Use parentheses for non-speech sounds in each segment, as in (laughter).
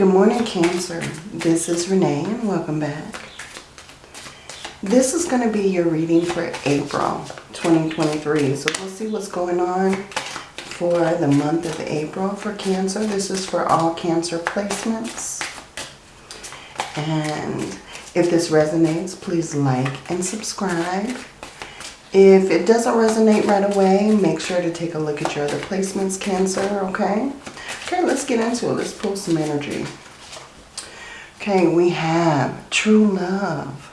Good morning, Cancer. This is Renee and welcome back. This is going to be your reading for April 2023. So we'll see what's going on for the month of April for Cancer. This is for all Cancer placements. And if this resonates, please like and subscribe. If it doesn't resonate right away, make sure to take a look at your other placements, Cancer, okay? Okay, let's get into it. Let's pull some energy. Okay, we have true love.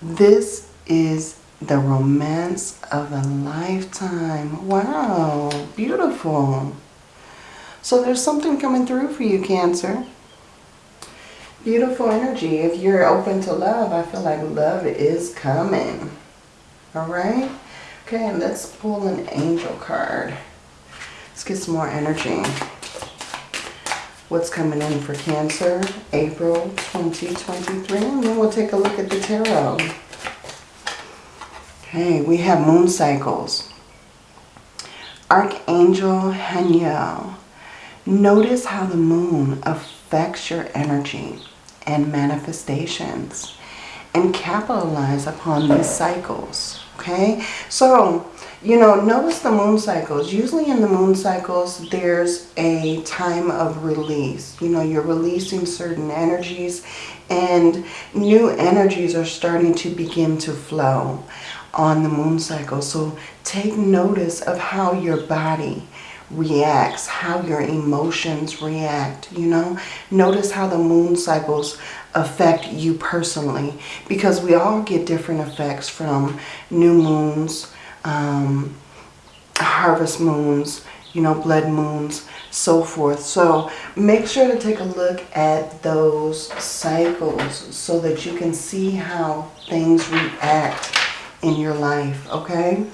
This is the romance of a lifetime. Wow, beautiful. So there's something coming through for you, Cancer. Beautiful energy. If you're open to love, I feel like love is coming. All right? Okay, let's pull an angel card. Let's get some more energy. What's coming in for Cancer, April 2023. And then we'll take a look at the tarot. Okay, we have moon cycles. Archangel Haniel. Notice how the moon affects your energy and manifestations and capitalize upon these cycles. Okay, so you know, notice the moon cycles. Usually in the moon cycles, there's a time of release. You know, you're releasing certain energies and new energies are starting to begin to flow on the moon cycle. So take notice of how your body reacts, how your emotions react, you know. Notice how the moon cycles affect you personally because we all get different effects from new moons, um, harvest moons, you know, blood moons, so forth. So make sure to take a look at those cycles so that you can see how things react in your life, okay?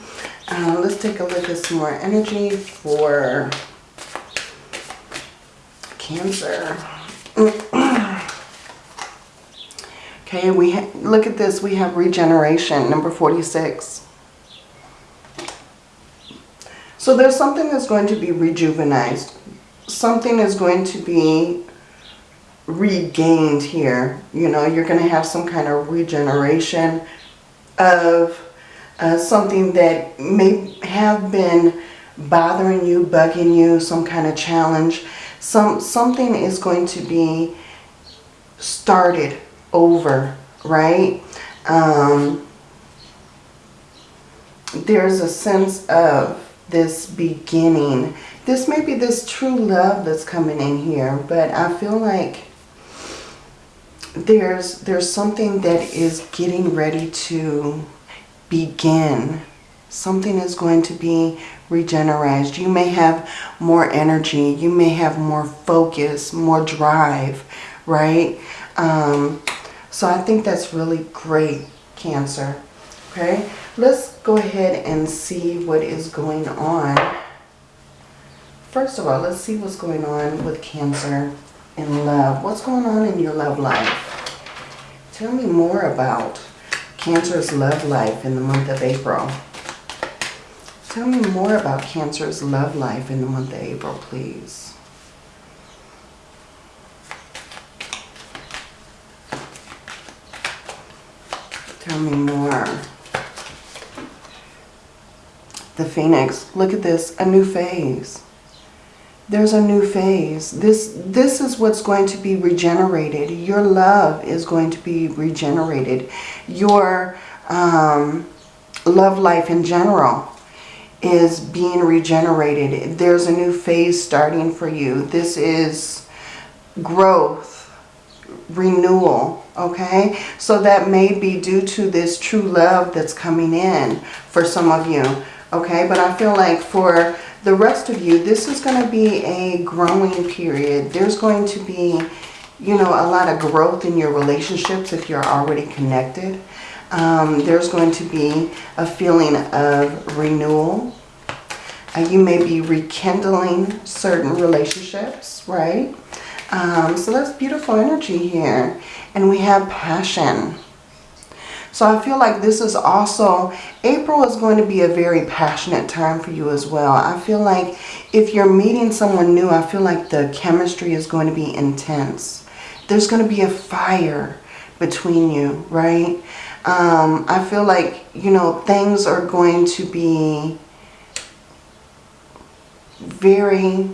Uh, let's take a look at some more energy for Cancer. (clears throat) okay, we look at this. We have regeneration, number 46. So there's something that's going to be rejuvenized. Something is going to be regained here. You know, you're going to have some kind of regeneration of uh, something that may have been bothering you, bugging you, some kind of challenge. Some Something is going to be started over, right? Um, there's a sense of this beginning. This may be this true love that's coming in here, but I feel like there's there's something that is getting ready to begin. Something is going to be regenerated. You may have more energy. You may have more focus, more drive, right? Um, so I think that's really great, Cancer. Okay, let's go ahead and see what is going on. First of all, let's see what's going on with Cancer in love. What's going on in your love life? Tell me more about Cancer's love life in the month of April. Tell me more about Cancer's love life in the month of April, please. Tell me more. The Phoenix. Look at this. A new phase there's a new phase. This, this is what's going to be regenerated. Your love is going to be regenerated. Your um, love life in general is being regenerated. There's a new phase starting for you. This is growth, renewal, okay? So that may be due to this true love that's coming in for some of you, okay? But I feel like for the rest of you, this is going to be a growing period. There's going to be, you know, a lot of growth in your relationships if you're already connected. Um, there's going to be a feeling of renewal. Uh, you may be rekindling certain relationships, right? Um, so that's beautiful energy here. And we have passion. So I feel like this is also, April is going to be a very passionate time for you as well. I feel like if you're meeting someone new, I feel like the chemistry is going to be intense. There's going to be a fire between you, right? Um, I feel like, you know, things are going to be very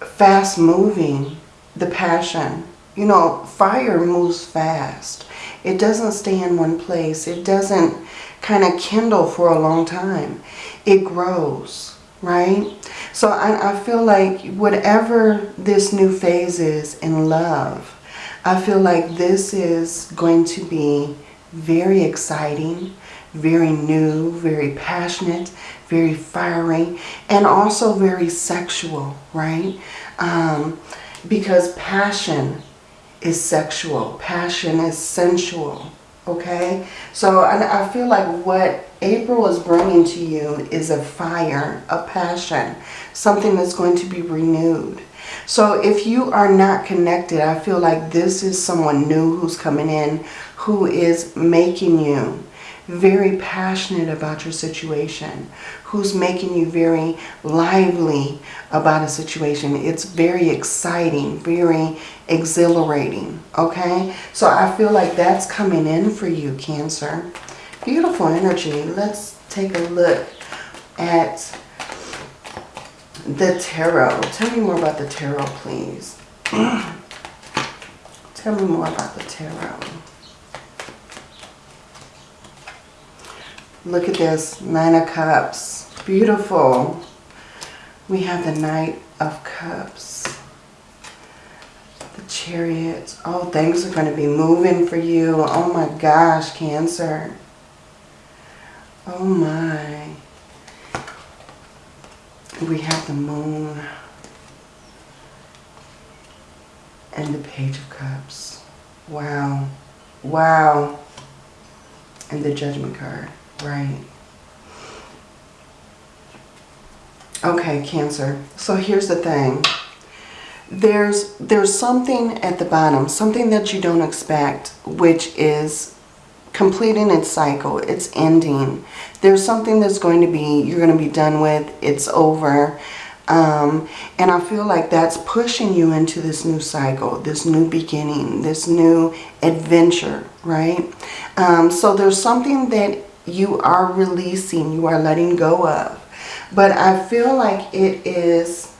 fast moving, the passion. You know, fire moves fast. It doesn't stay in one place. It doesn't kind of kindle for a long time. It grows, right? So I, I feel like whatever this new phase is in love, I feel like this is going to be very exciting, very new, very passionate, very fiery, and also very sexual, right? Um, because passion is sexual. Passion is sensual, okay? So I, I feel like what April is bringing to you is a fire, a passion, something that's going to be renewed. So if you are not connected, I feel like this is someone new who's coming in who is making you very passionate about your situation, who's making you very lively about a situation. It's very exciting, very exhilarating, okay? So I feel like that's coming in for you, Cancer. Beautiful energy. Let's take a look at the tarot. Tell me more about the tarot, please. (clears throat) Tell me more about the tarot. Look at this, Nine of Cups. Beautiful. We have the Knight of Cups. The Chariot. Oh, things are going to be moving for you. Oh my gosh, Cancer. Oh my we have the moon and the page of cups wow wow and the judgment card right okay cancer so here's the thing there's there's something at the bottom something that you don't expect which is completing its cycle. It's ending. There's something that's going to be, you're going to be done with. It's over. Um, and I feel like that's pushing you into this new cycle, this new beginning, this new adventure, right? Um, so there's something that you are releasing, you are letting go of. But I feel like it is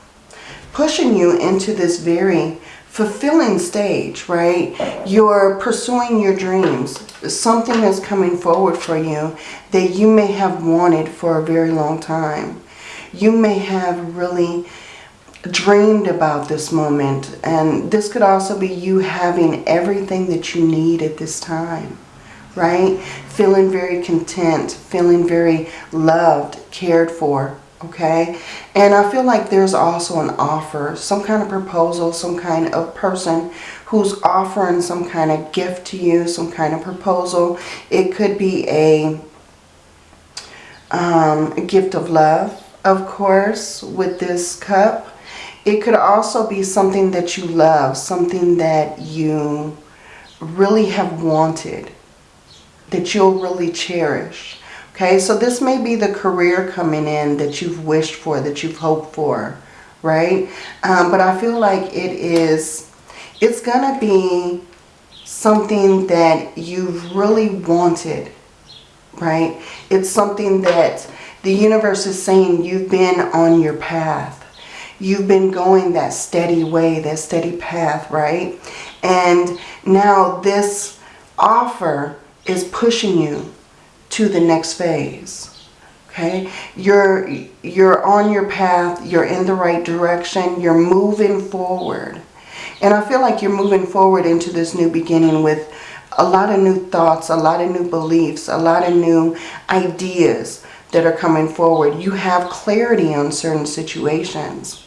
pushing you into this very fulfilling stage, right? You're pursuing your dreams. Something is coming forward for you that you may have wanted for a very long time. You may have really dreamed about this moment. And this could also be you having everything that you need at this time, right? Feeling very content, feeling very loved, cared for, okay? And I feel like there's also an offer some kind of proposal some kind of person who's offering some kind of gift to you some kind of proposal. It could be a, um, a gift of love of course with this cup. It could also be something that you love something that you really have wanted that you'll really cherish Okay, so this may be the career coming in that you've wished for, that you've hoped for, right? Um, but I feel like it is, it's going to be something that you've really wanted, right? It's something that the universe is saying you've been on your path. You've been going that steady way, that steady path, right? And now this offer is pushing you to the next phase. Okay, you're you're on your path, you're in the right direction, you're moving forward. And I feel like you're moving forward into this new beginning with a lot of new thoughts, a lot of new beliefs, a lot of new ideas that are coming forward. You have clarity on certain situations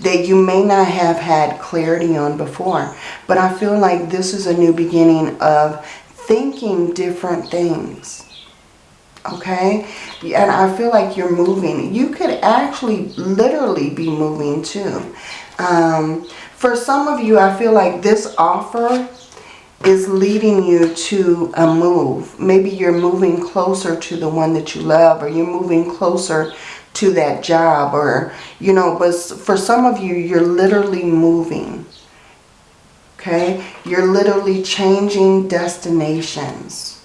that you may not have had clarity on before. But I feel like this is a new beginning of thinking different things okay and I feel like you're moving you could actually literally be moving too um, for some of you I feel like this offer is leading you to a move. Maybe you're moving closer to the one that you love or you're moving closer to that job or, you know, but for some of you, you're literally moving. Okay? You're literally changing destinations.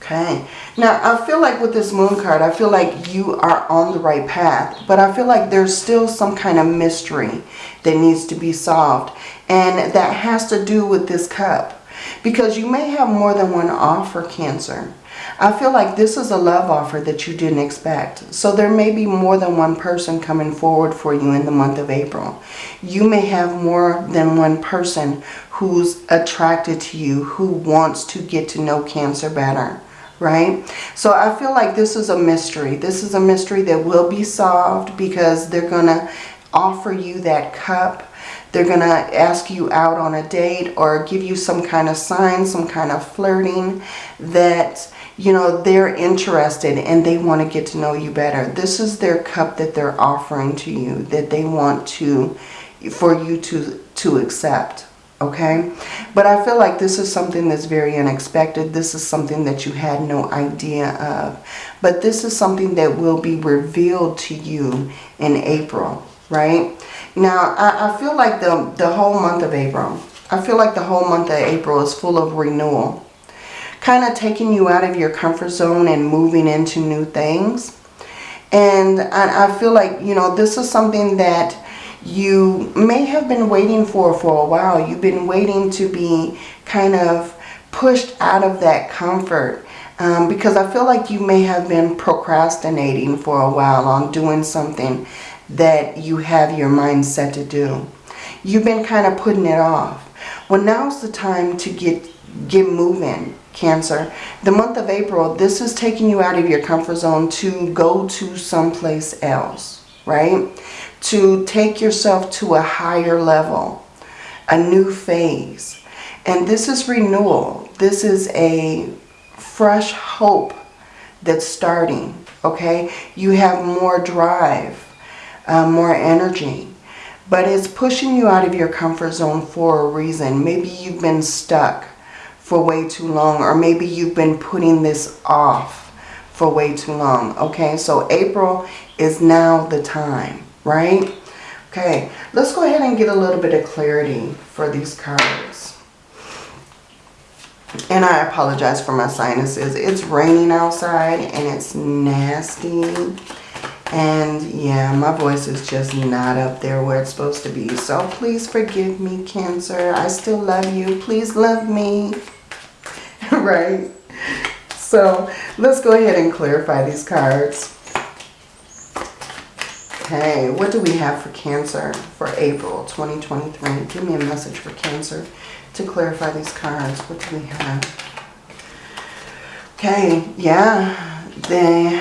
Okay? Now, I feel like with this moon card, I feel like you are on the right path. But I feel like there's still some kind of mystery that needs to be solved. And that has to do with this cup. Because you may have more than one offer, Cancer. I feel like this is a love offer that you didn't expect. So there may be more than one person coming forward for you in the month of April. You may have more than one person who's attracted to you, who wants to get to know Cancer better right? So I feel like this is a mystery. This is a mystery that will be solved because they're going to offer you that cup. They're going to ask you out on a date or give you some kind of sign, some kind of flirting that, you know, they're interested and they want to get to know you better. This is their cup that they're offering to you that they want to, for you to, to accept okay? But I feel like this is something that's very unexpected. This is something that you had no idea of. But this is something that will be revealed to you in April right now I, I feel like the the whole month of April I feel like the whole month of April is full of renewal kind of taking you out of your comfort zone and moving into new things and I, I feel like you know this is something that you may have been waiting for for a while. You've been waiting to be kind of pushed out of that comfort um, because I feel like you may have been procrastinating for a while on doing something that you have your mind set to do. You've been kind of putting it off. Well, now's the time to get get moving, Cancer. The month of April, this is taking you out of your comfort zone to go to someplace else, right? to take yourself to a higher level, a new phase. And this is renewal. This is a fresh hope that's starting, okay? You have more drive, uh, more energy. But it's pushing you out of your comfort zone for a reason. Maybe you've been stuck for way too long. Or maybe you've been putting this off for way too long. Okay, so April is now the time right? Okay, let's go ahead and get a little bit of clarity for these cards. And I apologize for my sinuses. It's raining outside and it's nasty. And yeah, my voice is just not up there where it's supposed to be. So please forgive me, Cancer. I still love you. Please love me. (laughs) right? So let's go ahead and clarify these cards. Okay, what do we have for Cancer for April 2023? Give me a message for Cancer to clarify these cards. What do we have? Okay, yeah, the,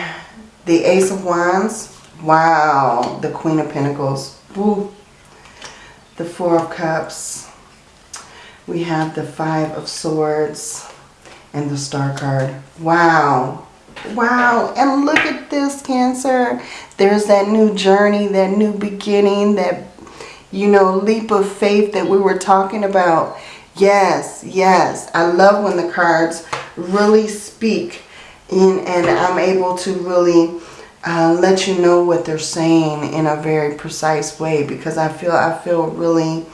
the Ace of Wands. Wow, the Queen of Pentacles. Woo. The Four of Cups. We have the Five of Swords and the Star card. Wow, Wow, and look at this, Cancer. There's that new journey, that new beginning, that, you know, leap of faith that we were talking about. Yes, yes. I love when the cards really speak in, and I'm able to really uh, let you know what they're saying in a very precise way because I feel I feel really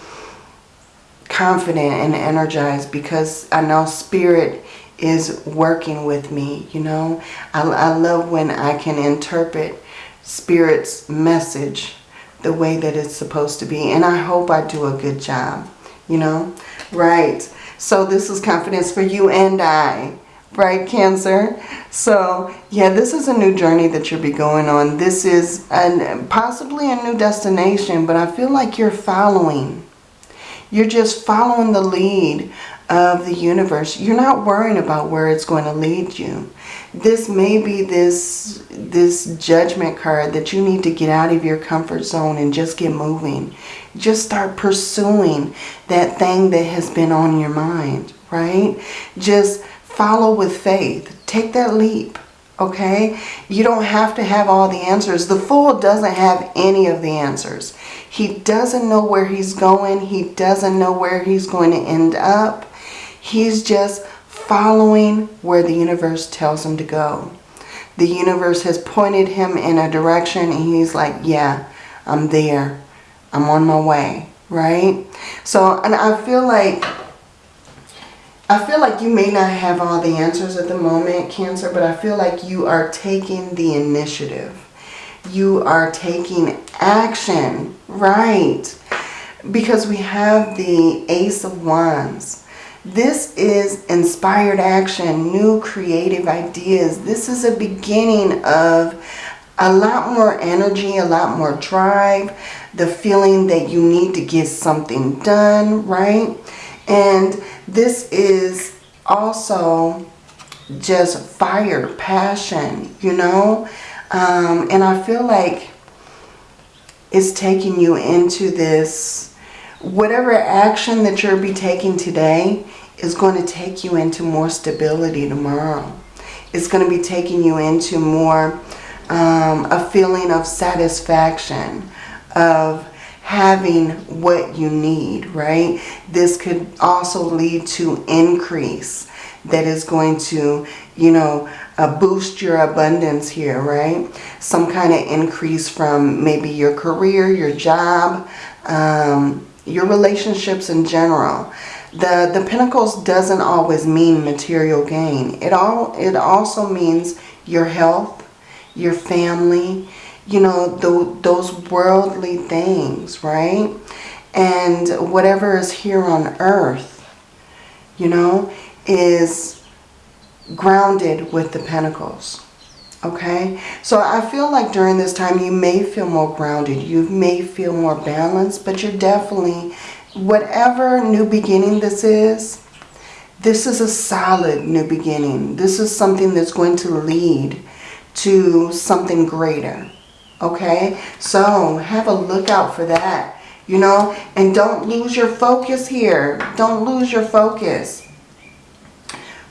confident and energized because I know spirit is working with me, you know. I, I love when I can interpret Spirit's message the way that it's supposed to be. And I hope I do a good job, you know. Right. So this is confidence for you and I. Right, Cancer? So, yeah, this is a new journey that you'll be going on. This is an, possibly a new destination, but I feel like you're following. You're just following the lead of the universe. You're not worrying about where it's going to lead you. This may be this, this judgment card that you need to get out of your comfort zone and just get moving. Just start pursuing that thing that has been on your mind, right? Just follow with faith. Take that leap, Okay? You don't have to have all the answers. The fool doesn't have any of the answers. He doesn't know where he's going. He doesn't know where he's going to end up. He's just following where the universe tells him to go. The universe has pointed him in a direction and he's like, yeah, I'm there. I'm on my way, right? So, and I feel like I feel like you may not have all the answers at the moment, Cancer, but I feel like you are taking the initiative. You are taking action, right? Because we have the Ace of Wands. This is inspired action, new creative ideas. This is a beginning of a lot more energy, a lot more drive, the feeling that you need to get something done, right? And this is also just fire, passion, you know? Um, and I feel like it's taking you into this, whatever action that you'll be taking today is going to take you into more stability tomorrow. It's going to be taking you into more, um, a feeling of satisfaction, of having what you need, right? This could also lead to increase that is going to, you know, uh, boost your abundance here, right? Some kind of increase from maybe your career, your job, um, your relationships in general. The, the Pentacles doesn't always mean material gain. It, all, it also means your health, your family, you know, the, those worldly things, right? And whatever is here on earth, you know, is grounded with the pentacles. Okay, so I feel like during this time you may feel more grounded, you may feel more balanced, but you're definitely, whatever new beginning this is, this is a solid new beginning. This is something that's going to lead to something greater. Okay, so have a lookout for that, you know, and don't lose your focus here. Don't lose your focus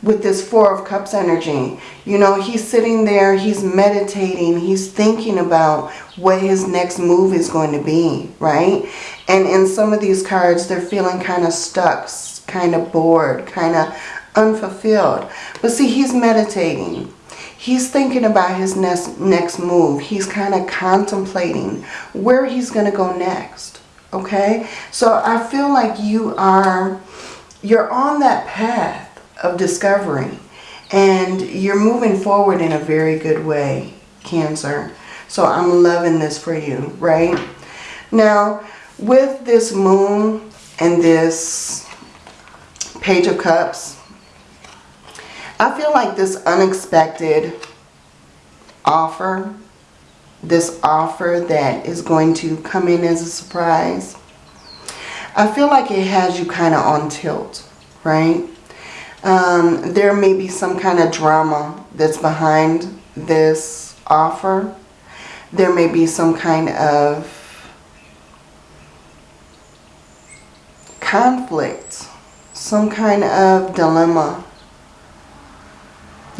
with this Four of Cups energy. You know, he's sitting there, he's meditating, he's thinking about what his next move is going to be, right? And in some of these cards, they're feeling kind of stuck, kind of bored, kind of unfulfilled. But see, he's meditating. He's thinking about his next, next move. He's kind of contemplating where he's going to go next. Okay? So I feel like you are, you're on that path of discovery. And you're moving forward in a very good way, Cancer. So I'm loving this for you, right? Now, with this moon and this page of cups, I feel like this unexpected offer, this offer that is going to come in as a surprise, I feel like it has you kind of on tilt, right? Um, there may be some kind of drama that's behind this offer. There may be some kind of conflict, some kind of dilemma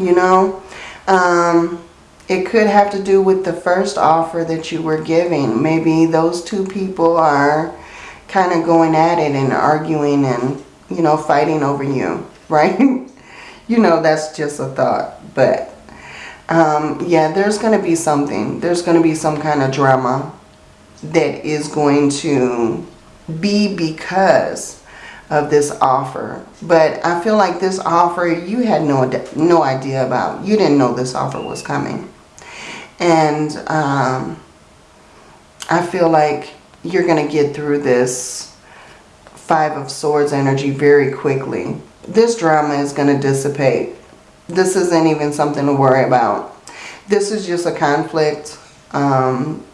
you know. Um, it could have to do with the first offer that you were giving. Maybe those two people are kind of going at it and arguing and, you know, fighting over you, (laughs) right? you know, that's just a thought. But, um, yeah, there's going to be something. There's going to be some kind of drama that is going to be because of this offer. But I feel like this offer you had no, no idea about. You didn't know this offer was coming. And um, I feel like you're going to get through this Five of Swords energy very quickly. This drama is going to dissipate. This isn't even something to worry about. This is just a conflict. Um,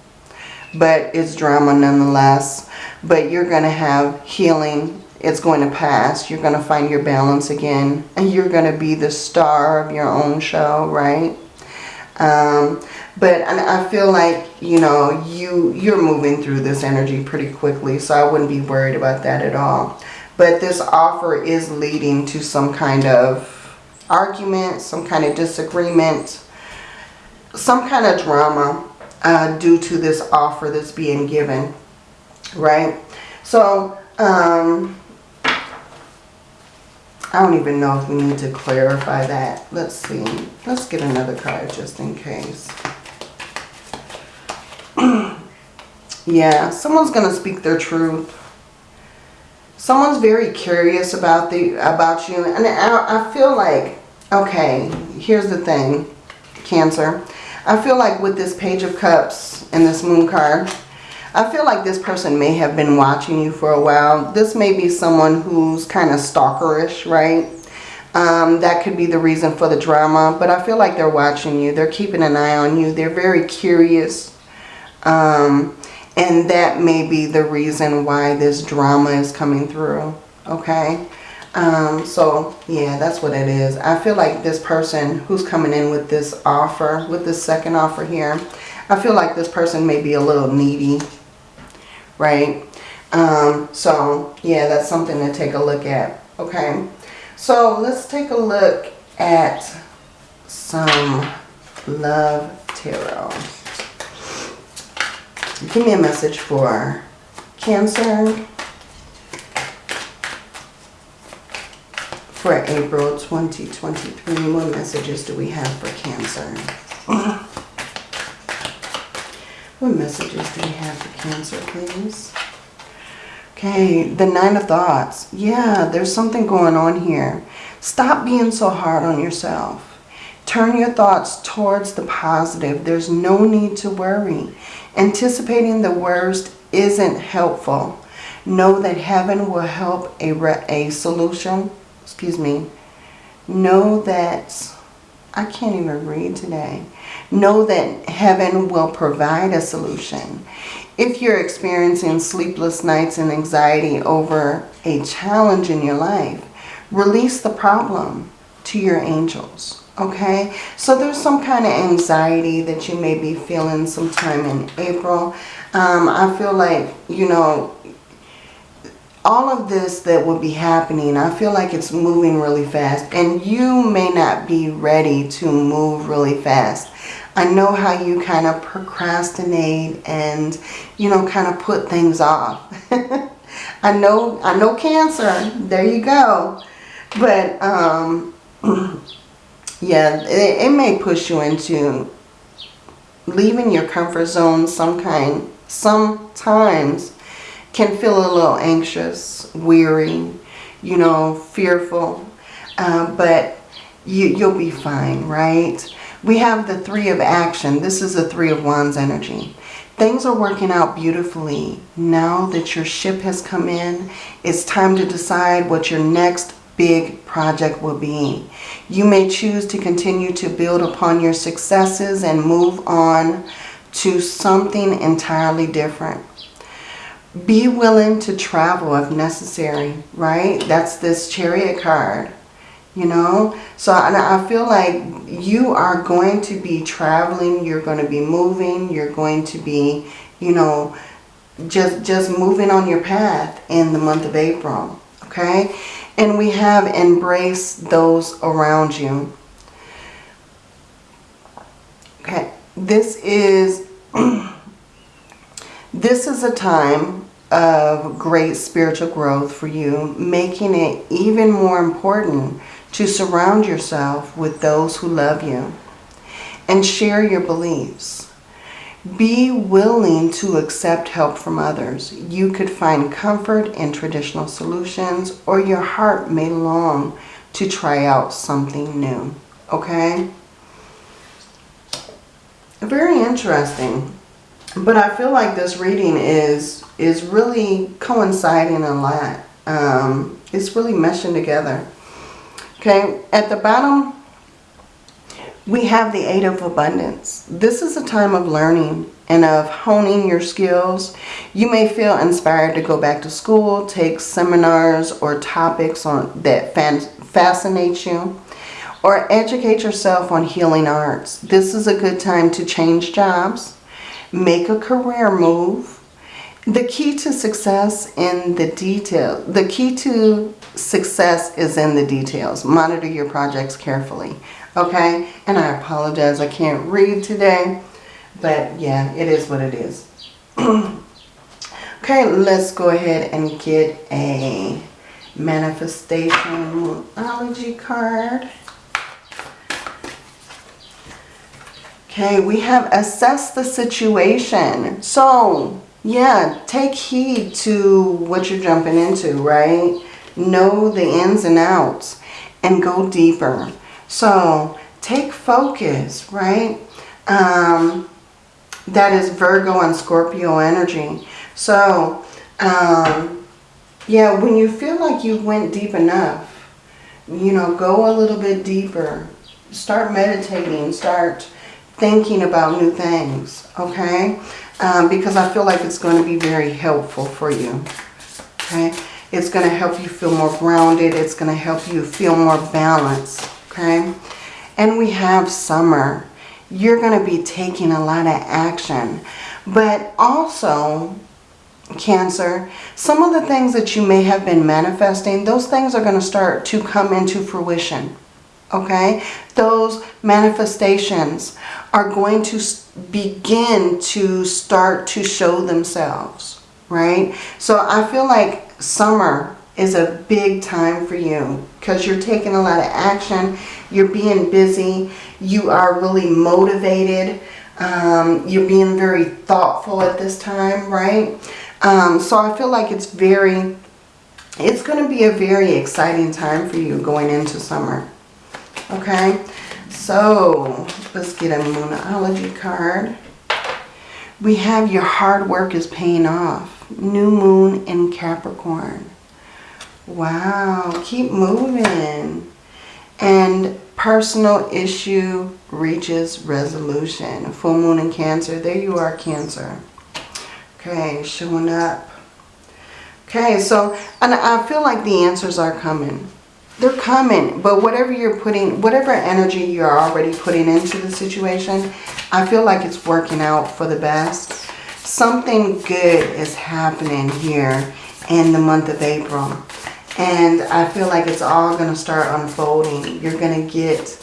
but it's drama nonetheless. But you're going to have healing it's going to pass. You're going to find your balance again. And you're going to be the star of your own show, right? Um, but I feel like, you know, you, you're moving through this energy pretty quickly. So I wouldn't be worried about that at all. But this offer is leading to some kind of argument, some kind of disagreement. some kind of drama uh, due to this offer that's being given, right? So, um, I don't even know if we need to clarify that. Let's see. Let's get another card just in case. (clears throat) yeah, someone's going to speak their truth. Someone's very curious about the about you. And I, I feel like, okay, here's the thing, Cancer. I feel like with this Page of Cups and this Moon card, I feel like this person may have been watching you for a while. This may be someone who's kind of stalkerish, right? Um, that could be the reason for the drama. But I feel like they're watching you. They're keeping an eye on you. They're very curious. Um, and that may be the reason why this drama is coming through. Okay. Um, so, yeah, that's what it is. I feel like this person who's coming in with this offer, with this second offer here, I feel like this person may be a little needy right? Um, so, yeah, that's something to take a look at, okay? So, let's take a look at some love tarot. Give me a message for Cancer for April 2023. What messages do we have for Cancer? (laughs) What messages do we have for Cancer, please? Okay, the Nine of Thoughts. Yeah, there's something going on here. Stop being so hard on yourself. Turn your thoughts towards the positive. There's no need to worry. Anticipating the worst isn't helpful. Know that heaven will help a, a solution. Excuse me. Know that... I can't even read today. Know that heaven will provide a solution. If you're experiencing sleepless nights and anxiety over a challenge in your life, release the problem to your angels. Okay, so there's some kind of anxiety that you may be feeling sometime in April. Um, I feel like, you know, all of this that would be happening, I feel like it's moving really fast. And you may not be ready to move really fast. I know how you kind of procrastinate and, you know, kind of put things off. (laughs) I know, I know cancer. There you go. But, um, (clears throat) yeah, it, it may push you into leaving your comfort zone some kind, sometimes can feel a little anxious, weary, you know, fearful. Uh, but you, you'll be fine, right? We have the Three of Action. This is the Three of Wands energy. Things are working out beautifully. Now that your ship has come in, it's time to decide what your next big project will be. You may choose to continue to build upon your successes and move on to something entirely different. Be willing to travel if necessary, right? That's this chariot card you know? So I feel like you are going to be traveling you're going to be moving you're going to be you know just just moving on your path in the month of April okay? And we have embrace those around you. Okay this is (clears throat) this is a time of great spiritual growth for you making it even more important to surround yourself with those who love you and share your beliefs. Be willing to accept help from others. You could find comfort in traditional solutions or your heart may long to try out something new. Okay? Very interesting. But I feel like this reading is is really coinciding a lot. Um, it's really meshing together. Okay, at the bottom, we have the Eight of Abundance. This is a time of learning and of honing your skills. You may feel inspired to go back to school, take seminars or topics on that fascinate you, or educate yourself on healing arts. This is a good time to change jobs, make a career move, the key to success in the detail, the key to success is in the details. Monitor your projects carefully. Okay? And I apologize. I can't read today. But yeah, it is what it is. (clears throat) okay, let's go ahead and get a manifestation Moonology card. Okay, we have assessed the situation. So, yeah, take heed to what you're jumping into, right? Know the ins and outs and go deeper. So, take focus, right? Um, that is Virgo and Scorpio energy. So, um, yeah, when you feel like you went deep enough, you know, go a little bit deeper. Start meditating. Start thinking about new things, okay? Um, because I feel like it's going to be very helpful for you, okay? It's going to help you feel more grounded. It's going to help you feel more balanced, okay? And we have summer. You're going to be taking a lot of action. But also, Cancer, some of the things that you may have been manifesting, those things are going to start to come into fruition. Okay? Those manifestations are going to begin to start to show themselves. Right? So I feel like summer is a big time for you because you're taking a lot of action. You're being busy. You are really motivated. Um, you're being very thoughtful at this time, right? Um, so I feel like it's very, it's going to be a very exciting time for you going into summer. Okay, so let's get a Moonology card. We have your hard work is paying off. New moon in Capricorn. Wow, keep moving. And personal issue reaches resolution. Full moon in Cancer. There you are, Cancer. Okay, showing up. Okay, so, and I feel like the answers are coming. They're coming, but whatever you're putting, whatever energy you're already putting into the situation, I feel like it's working out for the best. Something good is happening here in the month of April. And I feel like it's all going to start unfolding. You're going to get,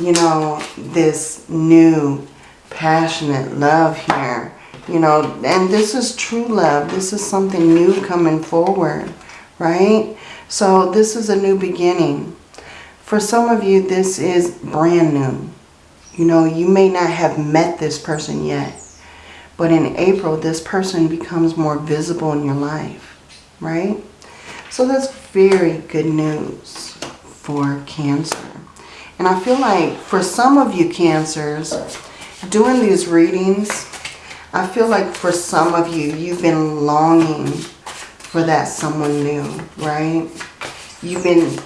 you know, this new passionate love here you know, and this is true love. This is something new coming forward, right? So this is a new beginning. For some of you, this is brand new. You know, you may not have met this person yet. But in April, this person becomes more visible in your life, right? So that's very good news for Cancer. And I feel like for some of you Cancers, doing these readings, I feel like for some of you, you've been longing for that someone new, right? You've been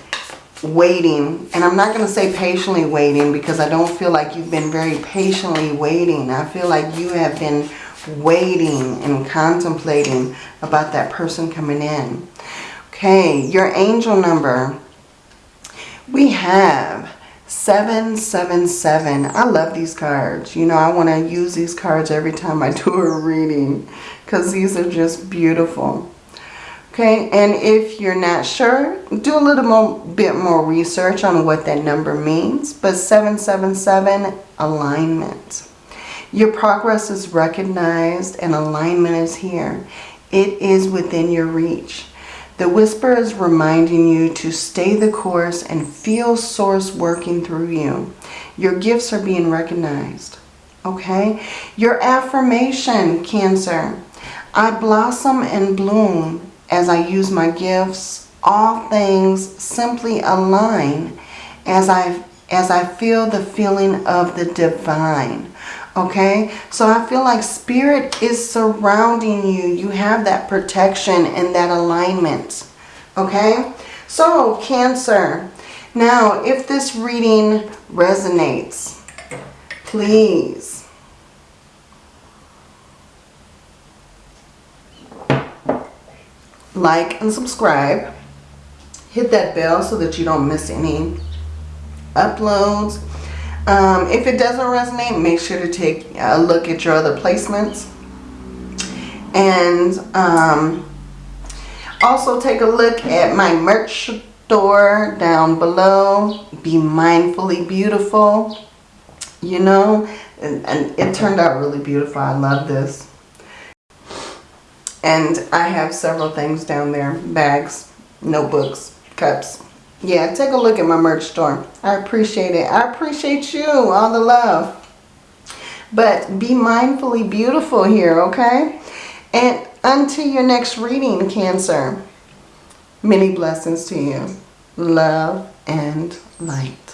waiting, and I'm not going to say patiently waiting because I don't feel like you've been very patiently waiting. I feel like you have been waiting and contemplating about that person coming in. Okay, your angel number. We have 777. I love these cards. You know, I want to use these cards every time I do a reading because these are just beautiful. Okay, and if you're not sure, do a little more, bit more research on what that number means. But 777, alignment. Your progress is recognized and alignment is here. It is within your reach. The whisper is reminding you to stay the course and feel source working through you. Your gifts are being recognized. Okay? Your affirmation, Cancer. I blossom and bloom as I use my gifts. All things simply align as I, as I feel the feeling of the divine. Okay, so I feel like spirit is surrounding you. You have that protection and that alignment. Okay, so Cancer. Now, if this reading resonates, please like and subscribe. Hit that bell so that you don't miss any uploads um, if it doesn't resonate, make sure to take a look at your other placements. And um, also take a look at my merch store down below. Be mindfully beautiful. You know, and, and it turned out really beautiful. I love this. And I have several things down there. Bags, notebooks, cups. Yeah, take a look at my merch store. I appreciate it. I appreciate you. All the love. But be mindfully beautiful here, okay? And until your next reading, Cancer, many blessings to you. Love and light.